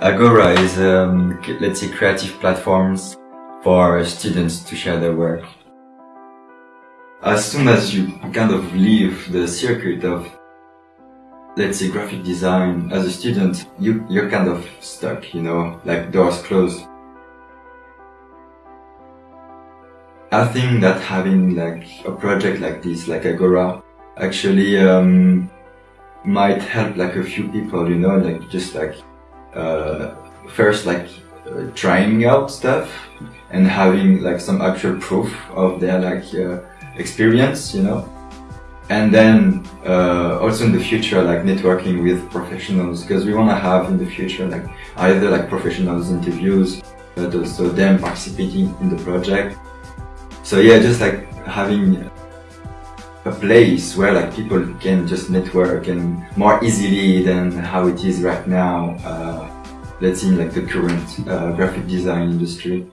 Agora is, um, let's say, creative platforms for students to share their work. As soon as you kind of leave the circuit of, let's say, graphic design as a student, you, you're kind of stuck, you know, like doors closed. I think that having like a project like this, like Agora, actually um, might help like a few people, you know, like just like uh, first like uh, trying out stuff and having like some actual proof of their like uh, experience, you know. And then uh, also in the future, like networking with professionals, because we want to have in the future like either like professionals interviews, but also them participating in the project. So yeah, just like having a place where like people can just network and more easily than how it is right now, uh, let's say in like the current uh, graphic design industry.